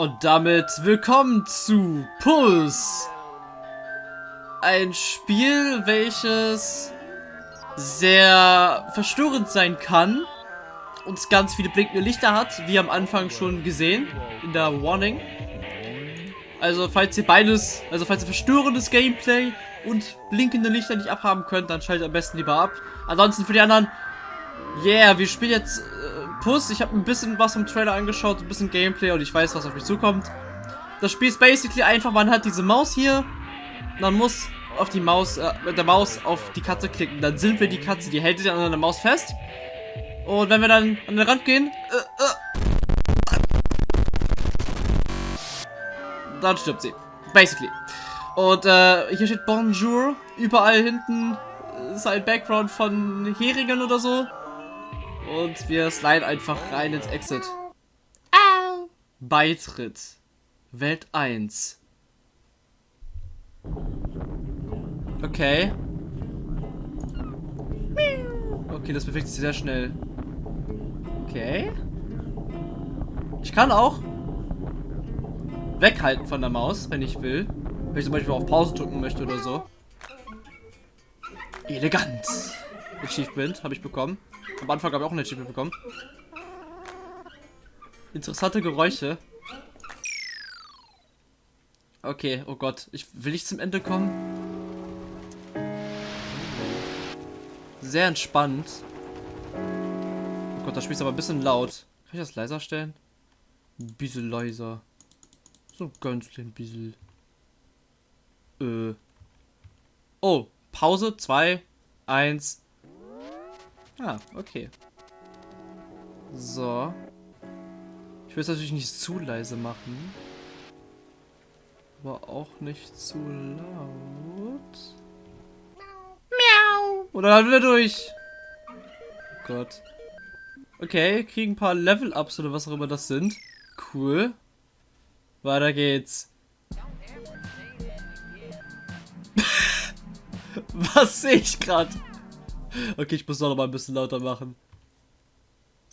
Und damit willkommen zu Puls. Ein Spiel, welches sehr verstörend sein kann und ganz viele blinkende Lichter hat, wie am Anfang schon gesehen in der Warning. Also falls ihr beides, also falls ihr verstörendes Gameplay und blinkende Lichter nicht abhaben könnt, dann schaltet am besten lieber ab. Ansonsten für die anderen, yeah, wir spielen jetzt Puss. Ich habe ein bisschen was vom Trailer angeschaut, ein bisschen Gameplay und ich weiß, was auf mich zukommt. Das Spiel ist basically einfach, man hat diese Maus hier, man muss auf die Maus, äh, mit der Maus auf die Katze klicken. Dann sind wir die Katze, die hält sich an der Maus fest. Und wenn wir dann an den Rand gehen, äh, äh, dann stirbt sie. Basically. Und äh, hier steht Bonjour. Überall hinten ist ein Background von Heringen oder so. Und wir sliden einfach rein ins Exit. Au. Beitritt. Welt 1. Okay. Okay, das bewegt sich sehr schnell. Okay. Ich kann auch weghalten von der Maus, wenn ich will. Wenn ich zum Beispiel auf Pause drücken möchte oder so. Elegant. Achievement habe ich bekommen. Am Anfang habe ich auch ein Achievement bekommen. Interessante Geräusche. Okay, oh Gott. Ich will nicht zum Ende kommen. Sehr entspannt. Oh Gott, das Spiel ist aber ein bisschen laut. Kann ich das leiser stellen? Ein bisschen leiser. So ganz klein bisschen. Äh. Oh, Pause, 2, 1. Ah, okay. So. Ich will es natürlich nicht zu leise machen. Aber auch nicht zu laut. Miau. Oder dann wieder durch. Oh Gott. Okay, kriegen ein paar Level-Ups oder was auch immer das sind. Cool. Weiter geht's. Was sehe ich gerade? Okay, ich muss noch mal ein bisschen lauter machen.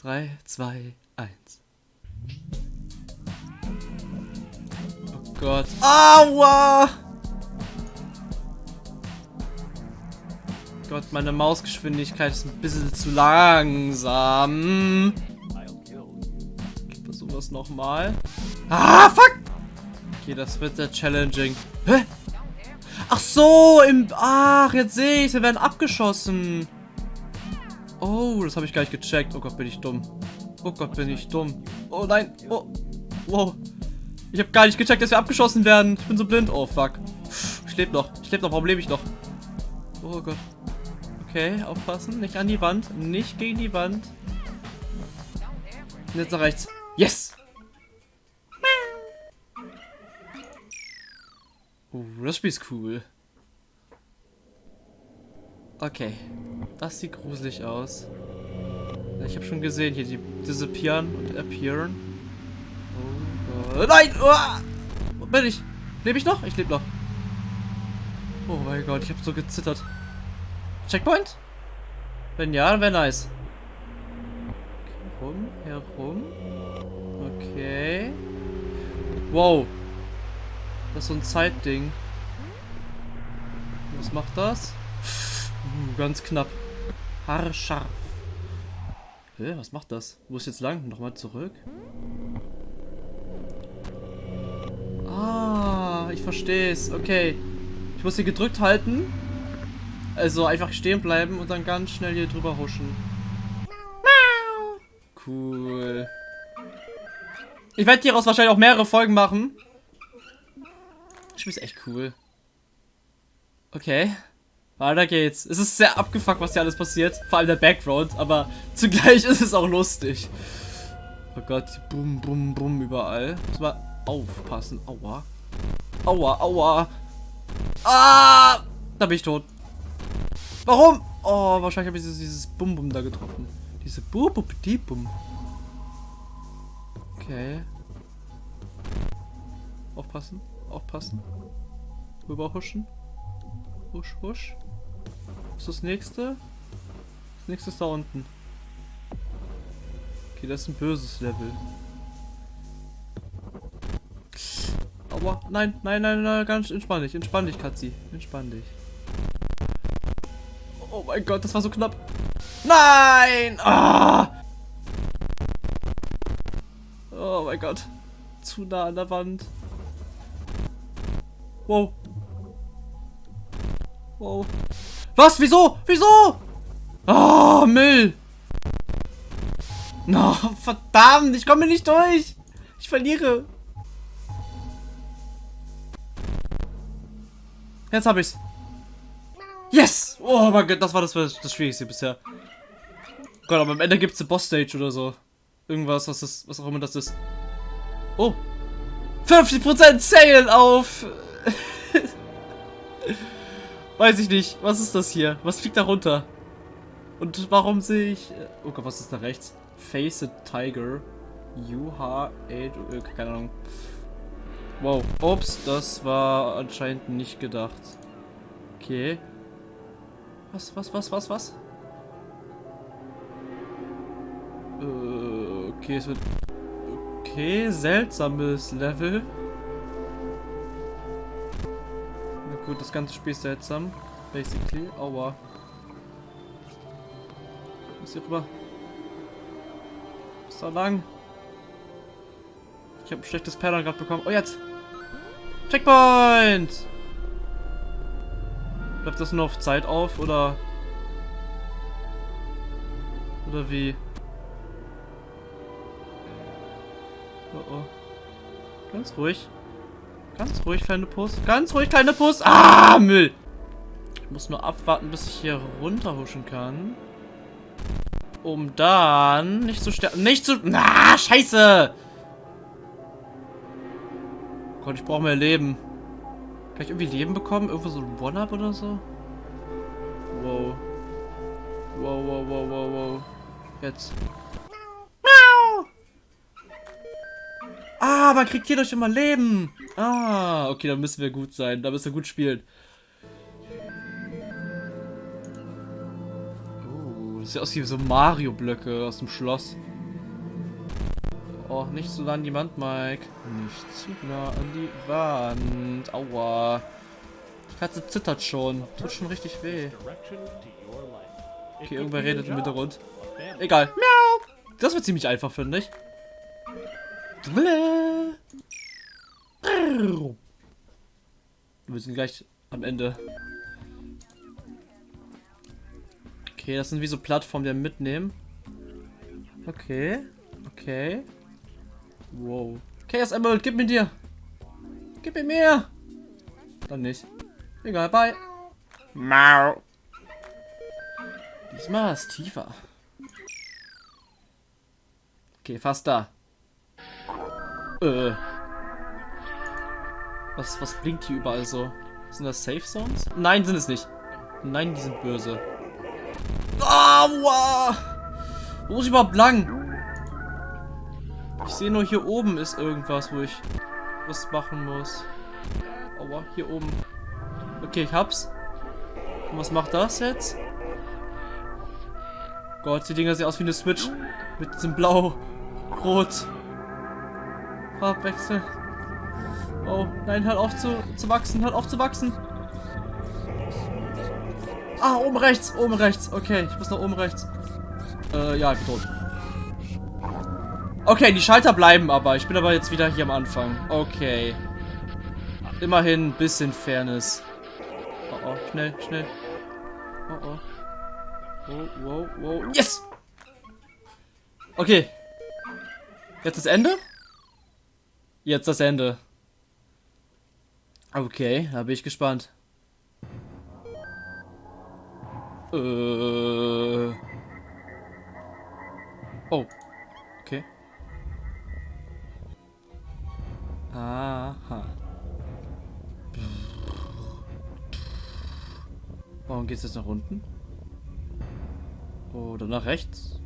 3, 2, 1. Oh Gott. Aua! Gott, meine Mausgeschwindigkeit ist ein bisschen zu langsam. Ich versuche das nochmal. Ah, fuck! Okay, das wird sehr challenging. Hä? Ach so, im... Ach, jetzt sehe ich, wir werden abgeschossen. Oh, das habe ich gar nicht gecheckt. Oh Gott, bin ich dumm. Oh Gott, bin ich dumm. Oh nein. Oh. Wow. Ich habe gar nicht gecheckt, dass wir abgeschossen werden. Ich bin so blind. Oh, fuck. Ich lebe noch. Ich lebe noch. Warum lebe ich noch? Oh Gott. Okay, aufpassen. Nicht an die Wand. Nicht gegen die Wand. Und jetzt nach rechts. Yes! Das Spiel ist cool. Okay. Das sieht gruselig aus. Ich habe schon gesehen, hier die disappearen und appearen. Oh Gott. Nein! Oh! Bin ich? Lebe ich noch? Ich lebe noch. Oh mein Gott, ich habe so gezittert. Checkpoint? Wenn ja, dann wäre nice. Herum, herum. Okay. Wow. Das ist so ein Zeitding. Was macht das? Uh, ganz knapp. Haarscharf. Hä, was macht das? Wo ist jetzt lang? Nochmal zurück. Ah, ich verstehe es. Okay. Ich muss hier gedrückt halten. Also einfach stehen bleiben und dann ganz schnell hier drüber huschen. Cool. Ich werde hieraus wahrscheinlich auch mehrere Folgen machen. Das Spiel ist echt cool. Okay. Weiter geht's. Es ist sehr abgefuckt, was hier alles passiert. Vor allem der Background. Aber zugleich ist es auch lustig. Oh Gott. Bum, bum, bum überall. Muss mal aufpassen. Aua. Aua, aua. Ah! Da bin ich tot. Warum? Oh, wahrscheinlich habe ich dieses Bum-Bum da getroffen. Diese bum bum bum Okay. Aufpassen. Aufpassen. Rüberhuschen. Husch, husch. Was ist das nächste? Das nächste ist da unten. Okay, das ist ein böses Level. Aua. Nein, nein, nein, nein, ganz entspann dich, entspann dich, Katzi. Entspann dich. Oh mein Gott, das war so knapp. Nein! Ah! Oh mein Gott. Zu nah an der Wand. Wow. Wow. Was? Wieso? Wieso? Oh, Müll. No, verdammt, ich komme nicht durch. Ich verliere. Jetzt habe ich's. Yes! Oh mein Gott, das war das, das Schwierigste bisher. Gott, aber am Ende gibt's eine Boss-Stage oder so. Irgendwas, was, das, was auch immer das ist. Oh. 50% Sale auf... Weiß ich nicht. Was ist das hier? Was fliegt da runter? Und warum sehe ich... Oh Gott, was ist da rechts? Face a Tiger. UH... Keine Ahnung. Wow. Ups, das war anscheinend nicht gedacht. Okay. Was, was, was, was, was? Äh, okay, es wird... Okay, seltsames Level. Gut, das ganze Spiel ist seltsam. Basically. Aua. Muss hier rüber. Da lang. Ich habe ein schlechtes Pattern gerade bekommen. Oh, jetzt! Checkpoint! Bleibt das nur auf Zeit auf, oder... Oder wie? Oh oh. Ganz ruhig. Ganz ruhig, kleine Puss. Ganz ruhig, kleine Puss. Ah, Müll! Ich muss nur abwarten, bis ich hier runterhuschen kann. Um dann nicht zu sterben. Nicht zu... Na, scheiße! Gott, ich brauche mehr Leben. Kann ich irgendwie Leben bekommen? Irgendwo so ein One-Up oder so? Wow. Wow, wow, wow, wow, wow. Jetzt. Ah, man kriegt hier doch immer Leben. Ah, okay, dann müssen wir gut sein. Da müssen wir gut spielen. Oh, sieht aus wie so Mario-Blöcke aus dem Schloss. Oh, nicht so nah an die Wand, Mike. Nicht zu nah an die Wand. Aua. Die Katze zittert schon. Tut schon richtig weh. Okay, irgendwer redet im Hintergrund. Egal. Miau. Das wird ziemlich einfach, finde ich. Wir sind gleich am Ende. Okay, das sind wie so Plattformen, die wir mitnehmen. Okay. Okay. Wow. Chaos Emerald, gib mir dir. Gib mir mehr. Dann nicht. Egal, bye. Mau. Diesmal ist tiefer. Okay, fast da. Äh. Was, was blinkt hier überall so? Sind das Safe Zones? Nein, sind es nicht. Nein, die sind böse. Aua! Wo muss ich überhaupt lang? Ich sehe nur, hier oben ist irgendwas, wo ich was machen muss. Aua, hier oben. Okay, ich hab's. Und was macht das jetzt? Gott, die Dinger sehen aus wie eine Switch. Mit diesem Blau, Rot. Farbwechsel. Oh, nein, hört auf zu, zu wachsen, hört auf zu wachsen. Ah, oben rechts, oben rechts. Okay, ich muss nach oben rechts. Äh, ja, ich bin tot. Okay, die Schalter bleiben aber. Ich bin aber jetzt wieder hier am Anfang. Okay. Immerhin ein bisschen Fairness. Oh, oh, schnell, schnell. Oh, oh. Wow, wow, wow. Yes! Okay. Jetzt das Ende? Jetzt das Ende. Okay, da bin ich gespannt. Äh. Oh. Okay. Aha. Warum geht es jetzt nach unten? Oder nach rechts?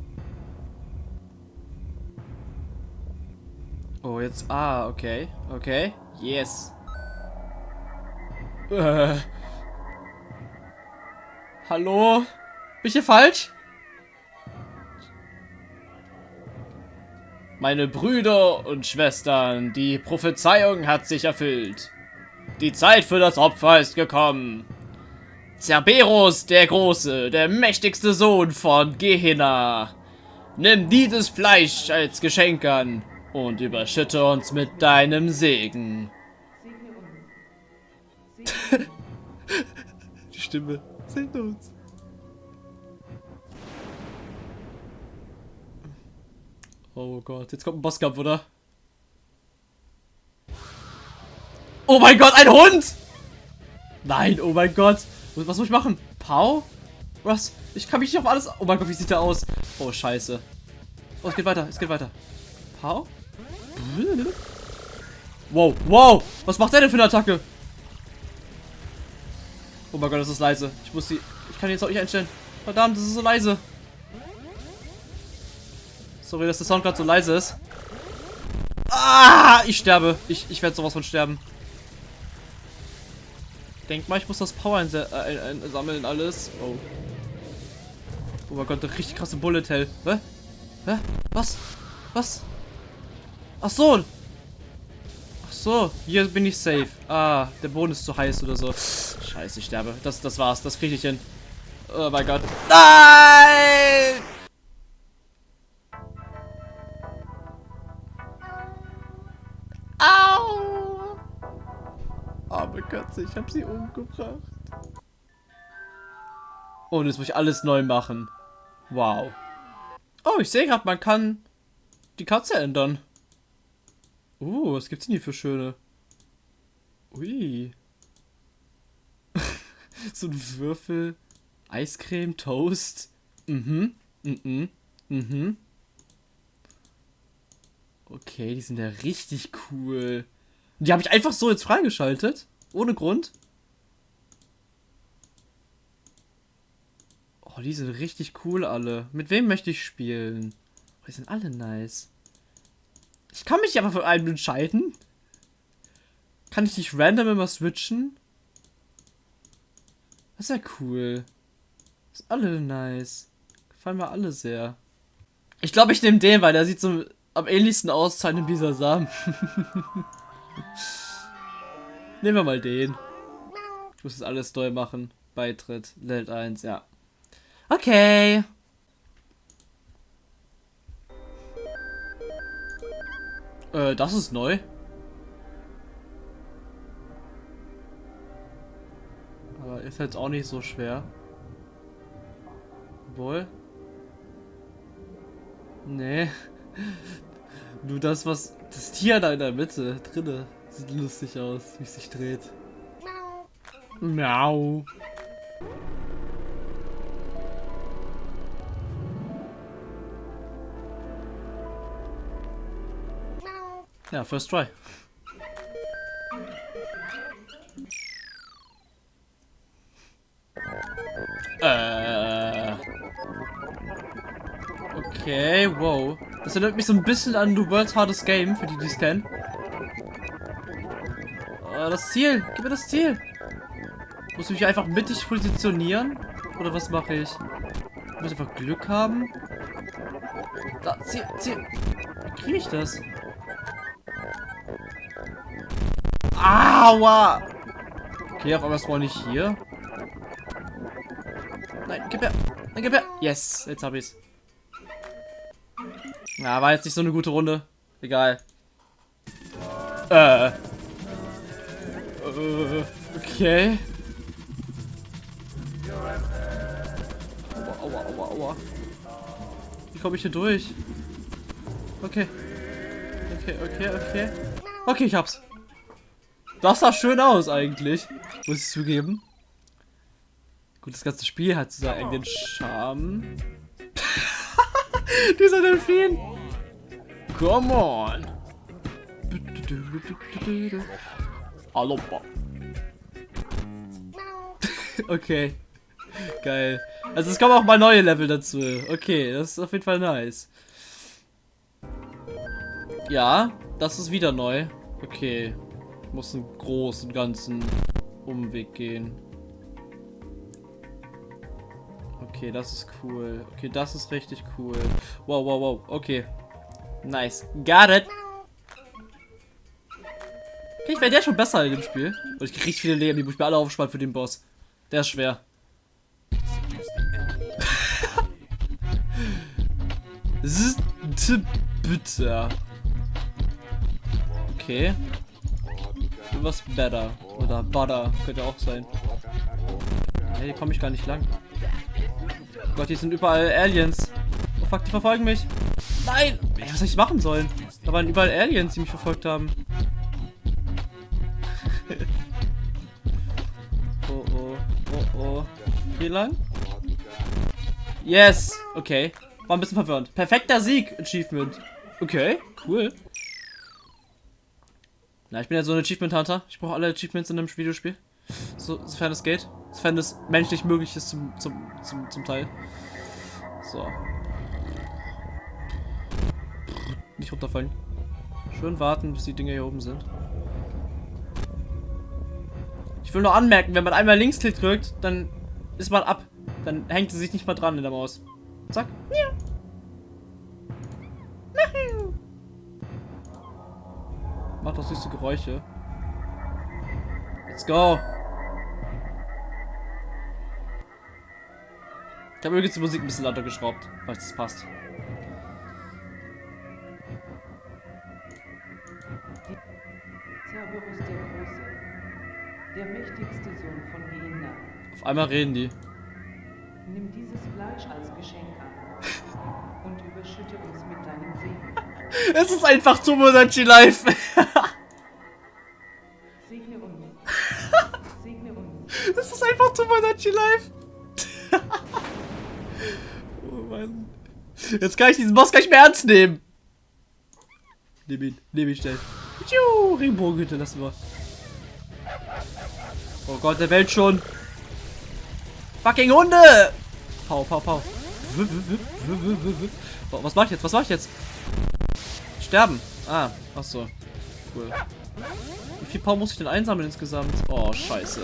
Oh, jetzt... Ah, okay. Okay. Yes. Äh. Hallo? Bin ich hier falsch? Meine Brüder und Schwestern, die Prophezeiung hat sich erfüllt. Die Zeit für das Opfer ist gekommen. Cerberus der Große, der mächtigste Sohn von Gehenna. Nimm dieses Fleisch als Geschenk an und überschütte uns mit deinem Segen. Die Stimme. Segne uns. Oh Gott, jetzt kommt ein Bosskampf, oder? Oh mein Gott, ein Hund! Nein, oh mein Gott. Was muss ich machen? Pau? Was? Ich kann mich nicht auf alles... Oh mein Gott, wie sieht der aus? Oh, scheiße. Oh, es geht weiter, es geht weiter. Pau? Wow, wow! Was macht der denn für eine Attacke? Oh mein Gott, das ist leise. Ich muss die... Ich kann jetzt auch nicht einstellen. Verdammt, das ist so leise. Sorry, dass der Sound gerade so leise ist. Ah, ich sterbe. Ich, ich werde sowas von sterben. Denk mal, ich muss das Power einsammeln alles. Oh. Oh mein Gott, der richtig krasse Bullet Hell. Hä? Hä? Was? Was? Ach so. Ach so, hier bin ich safe. Ah, der Boden ist zu heiß oder so. Scheiße, ich sterbe. Das, das war's. Das kriege ich hin. Oh mein Gott. Nein! Au! Arme Katze, ich habe sie umgebracht. Und jetzt muss ich alles neu machen. Wow. Oh, ich sehe gerade, man kann die Katze ändern. Uh, was gibt's denn hier für schöne? Ui. so ein Würfel. Eiscreme, Toast. Mhm. Mhm. Mhm. Okay, die sind ja richtig cool. Die habe ich einfach so jetzt freigeschaltet. Ohne Grund. Oh, die sind richtig cool alle. Mit wem möchte ich spielen? Oh, die sind alle nice. Ich kann mich aber für einen entscheiden. Kann ich nicht random immer switchen? Das ist ja cool. Das ist alle nice. Gefallen mir alle sehr. Ich glaube, ich nehme den, weil der sieht so am ähnlichsten aus zu einem Samen. Nehmen wir mal den. Ich muss das alles neu machen. Beitritt, Welt 1, ja. Okay. Äh, das ist neu. Aber ist jetzt auch nicht so schwer. Obwohl. Nee. Nur das, was. Das Tier da in der Mitte, drinne, sieht lustig aus, wie es sich dreht. Miau. Ja, first try. Äh. Okay, wow. Das erinnert mich so ein bisschen an The World's Hardest Game, für die, die es kennen. Äh, das Ziel. Gib mir das Ziel. Muss ich mich einfach mittig positionieren? Oder was mache ich? Ich einfach Glück haben. Da, Ziel, Ziel. Wie kriege ich das? Aua! Okay, auf einmal spawn ich hier. Nein, gib her. Nein, gib her. Yes, jetzt hab ich's. Ja, war jetzt nicht so eine gute Runde. Egal. Äh. äh okay. Aua, aua, aua, aua. Wie komme ich hier durch? Okay. Okay, okay, okay. Okay, ich hab's. Das sah schön aus eigentlich. Muss ich zugeben. Gut, das ganze Spiel hat so einen Charme. Dieser Delfin. Come on. Aloppa. okay. Geil. Also es kommen auch mal neue Level dazu. Okay, das ist auf jeden Fall nice. Ja, das ist wieder neu. Okay muss einen großen ganzen Umweg gehen. Okay, das ist cool. Okay, das ist richtig cool. Wow, wow, wow. Okay. Nice. Got it. Okay, ich werde jetzt schon besser in dem Spiel. Und ich krieg richtig viele Leben, die muss ich mir alle aufsparen für den Boss. Der ist schwer. bitte. Okay. Was better. Oder butter. Könnte auch sein. Hey, hier komme ich gar nicht lang. Oh Gott, hier sind überall Aliens. Oh fuck, die verfolgen mich. Nein! Ey, was soll ich machen sollen? Da waren überall Aliens, die mich verfolgt haben. oh oh, oh oh. Wie lang? Yes! Okay. War ein bisschen verwirrend. Perfekter Sieg, Achievement. Okay, cool. Na, ich bin ja so ein Achievement Hunter. Ich brauche alle Achievements in einem Videospiel. So, sofern es geht. Sofern es menschlich möglich ist zum, zum, zum, zum Teil. So. Nicht runterfallen. Schön warten, bis die Dinge hier oben sind. Ich will nur anmerken, wenn man einmal Linksklick drückt, dann ist man ab. Dann hängt sie sich nicht mal dran in der Maus. Zack. Ja. Macht doch süße Geräusche. Let's go. Ich habe übrigens die Musik ein bisschen lauter geschraubt, falls es passt. Cerberus der Große, der mächtigste Sohn von Gehenna. Auf einmal reden die. Nimm dieses Fleisch als Geschenk an und überschütte uns mit deinem Segen. Es ist einfach Tomodachi Life. Tomodachi Life. oh Mann. Jetzt kann ich diesen Boss gar nicht mehr ernst nehmen. Nimm ihn, nimm ihn schnell. Tschiu, Regenbogenhütte lassen wir. Oh Gott, der Welt schon. Fucking Hunde! Pau, pau, pau. Was mach ich jetzt? Was mach ich jetzt? Sterben. Ah, ach so. Cool. Wie viel Power muss ich denn einsammeln insgesamt? Oh, scheiße.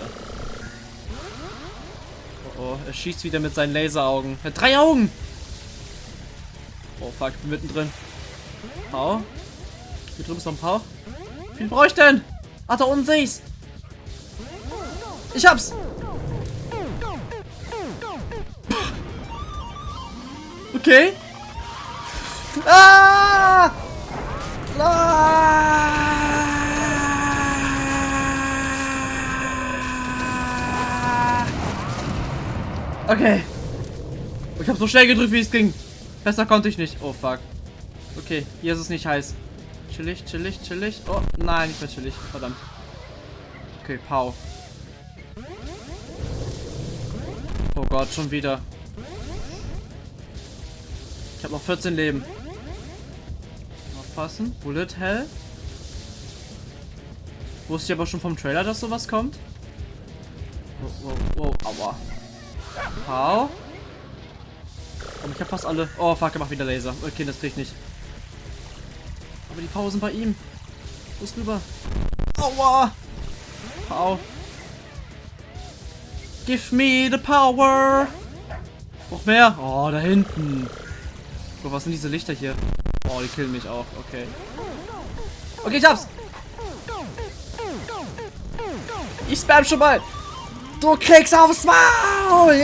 Oh, er schießt wieder mit seinen Laseraugen. Er hat drei Augen! Oh, fuck, ich bin mittendrin. Pau. Hier drüben ist noch ein Pau. Wie brauche ich denn? Ach, da unten sehe ich's. Ich hab's! Okay. Ah! Okay. Ich habe so schnell gedrückt, wie es ging. Besser konnte ich nicht. Oh, fuck. Okay, hier ist es nicht heiß. Chillig, chillig, chillig. Oh, nein, nicht mehr chillig. Verdammt. Okay, Pau. Oh Gott, schon wieder. Ich habe noch 14 Leben aufpassen. Bullet Hell. Wusste ich aber schon vom Trailer, dass sowas kommt. Wow, wow, wow, aua. Hau. Und ich habe fast alle. Oh, fuck, er macht wieder Laser. Okay, das krieg ich nicht. Aber die Pausen bei ihm. Los rüber. Aua. Hau. Give me the power. Noch mehr. Oh, da hinten. Oh, was sind diese Lichter hier? Oh, die killen mich auch. Okay. Okay, ich hab's. Ich spam schon mal. Du kriegst aufs Maul.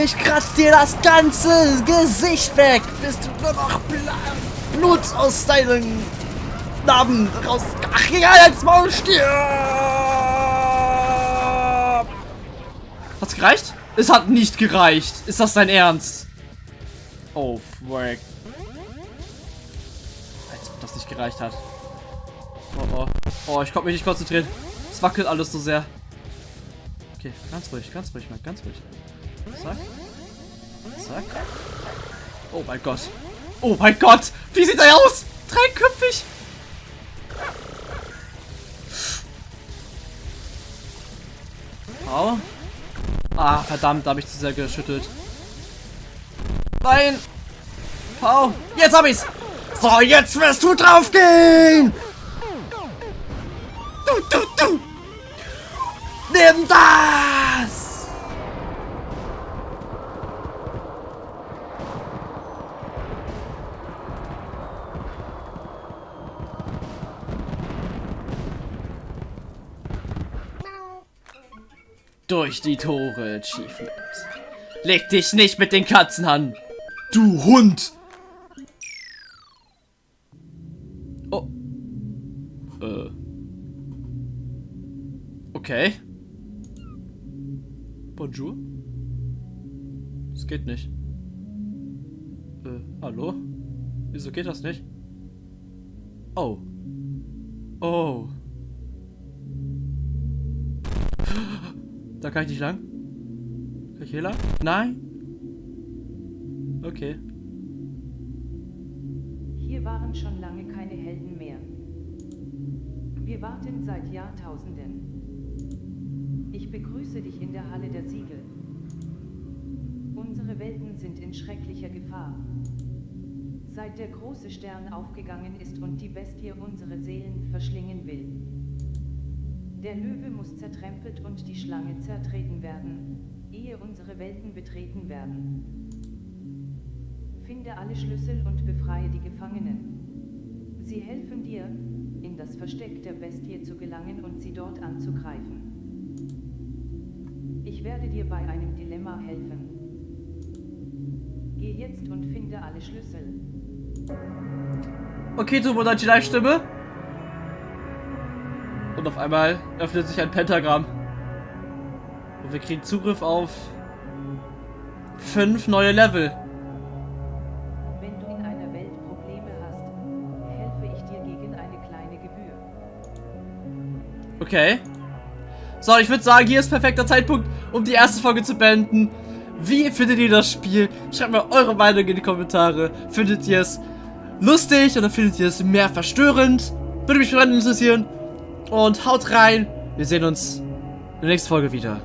Ich kratz dir das ganze Gesicht weg. Bis du nur noch Blut aus deinen Narben raus... Ach, egal, als Maul stirb. Hat's gereicht? Es hat nicht gereicht. Ist das dein Ernst? Oh, fuck nicht gereicht hat. Oh, oh. Oh, ich konnte mich nicht konzentrieren. Es wackelt alles so sehr. Okay, ganz ruhig, ganz ruhig, mal, ganz ruhig. Zack. Zack. Oh mein Gott. Oh mein Gott. Wie sieht er aus? Dreiköpfig. Au. Ah, verdammt, da habe ich zu sehr geschüttelt. Nein. Pau. Jetzt hab ich's. So, jetzt wirst du draufgehen! Du, du, du! Nimm das! Durch die Tore Achievement. Leg dich nicht mit den Katzen an. Du Hund! Oh. Äh. Okay. Bonjour. Das geht nicht. Äh, hallo? Wieso geht das nicht? Oh. Kann ich nicht lang. Kann ich hier lang? Nein? Okay. Hier waren schon lange keine Helden mehr. Wir warten seit Jahrtausenden. Ich begrüße dich in der Halle der Siegel. Unsere Welten sind in schrecklicher Gefahr. Seit der große Stern aufgegangen ist und die Bestie unsere Seelen verschlingen will. Der Löwe muss zertrempelt und die Schlange zertreten werden, ehe unsere Welten betreten werden. Finde alle Schlüssel und befreie die Gefangenen. Sie helfen dir, in das Versteck der Bestie zu gelangen und sie dort anzugreifen. Ich werde dir bei einem Dilemma helfen. Geh jetzt und finde alle Schlüssel. Okay, Tomodachi Live-Stimme. Und auf einmal öffnet sich ein Pentagramm. Und wir kriegen Zugriff auf fünf neue Level. Wenn du in einer Welt Probleme hast, helfe ich dir gegen eine kleine Gebühr. Okay. So, ich würde sagen, hier ist perfekter Zeitpunkt, um die erste Folge zu beenden. Wie findet ihr das Spiel? Schreibt mir eure Meinung in die Kommentare. Findet ihr es lustig oder findet ihr es mehr verstörend? Würde mich brennend interessieren. Und haut rein. Wir sehen uns in der nächsten Folge wieder.